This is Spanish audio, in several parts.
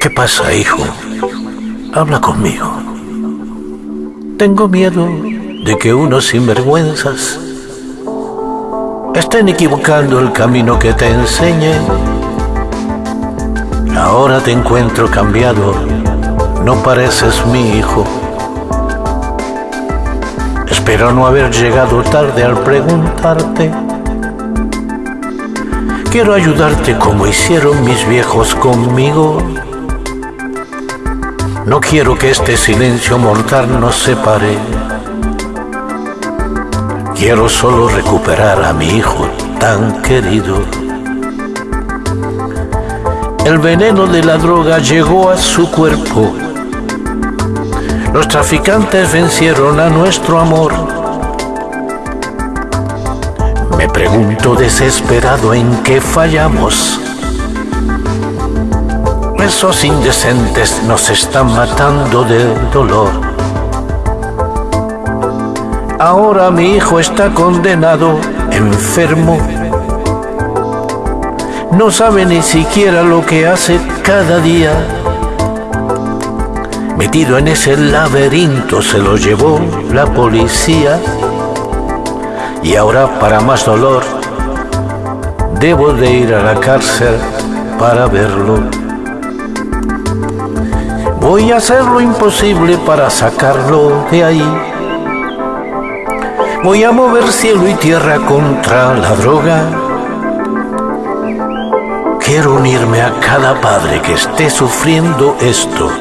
¿Qué pasa, hijo? Habla conmigo. Tengo miedo de que unos sinvergüenzas estén equivocando el camino que te enseñé. Ahora te encuentro cambiado, no pareces mi hijo. Espero no haber llegado tarde al preguntarte. Quiero ayudarte como hicieron mis viejos conmigo. No quiero que este silencio mortal nos separe. Quiero solo recuperar a mi hijo tan querido. El veneno de la droga llegó a su cuerpo. Los traficantes vencieron a nuestro amor. Me pregunto desesperado en qué fallamos. Esos indecentes nos están matando de dolor. Ahora mi hijo está condenado, enfermo. No sabe ni siquiera lo que hace cada día. Metido en ese laberinto se lo llevó la policía. Y ahora para más dolor, debo de ir a la cárcel para verlo. Voy a hacer lo imposible para sacarlo de ahí. Voy a mover cielo y tierra contra la droga. Quiero unirme a cada padre que esté sufriendo esto.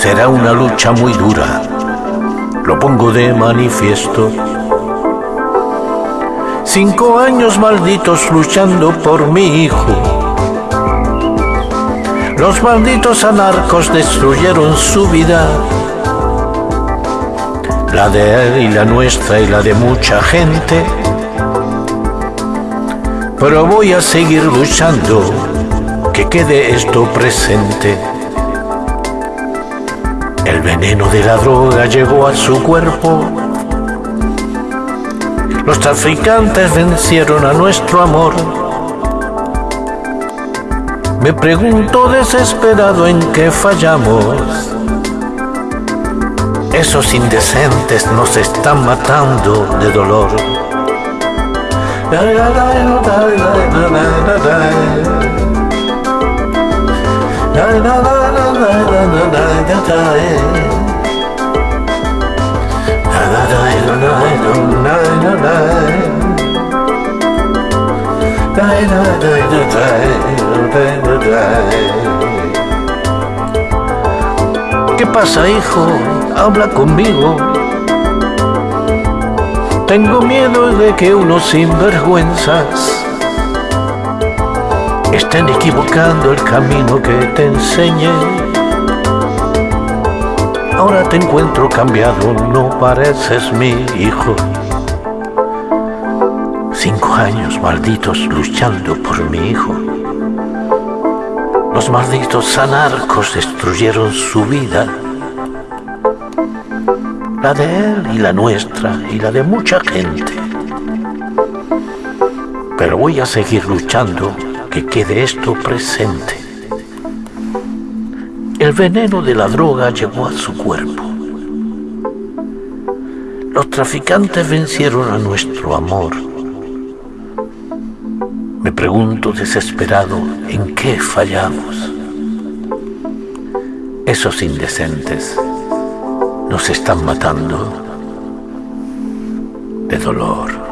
Será una lucha muy dura, lo pongo de manifiesto. Cinco años malditos luchando por mi hijo los malditos anarcos destruyeron su vida, la de él y la nuestra y la de mucha gente. Pero voy a seguir luchando, que quede esto presente. El veneno de la droga llegó a su cuerpo. Los traficantes vencieron a nuestro amor me pregunto desesperado en qué fallamos. Esos indecentes nos están matando de dolor. ¿Qué pasa, hijo? Habla conmigo. Tengo miedo de que unos sinvergüenzas estén equivocando el camino que te enseñé. Ahora te encuentro cambiado, no pareces mi hijo. Cinco años malditos luchando por mi hijo. Los malditos anarcos destruyeron su vida. La de él y la nuestra y la de mucha gente. Pero voy a seguir luchando que quede esto presente. El veneno de la droga llegó a su cuerpo. Los traficantes vencieron a nuestro amor me pregunto desesperado en qué fallamos. Esos indecentes nos están matando de dolor.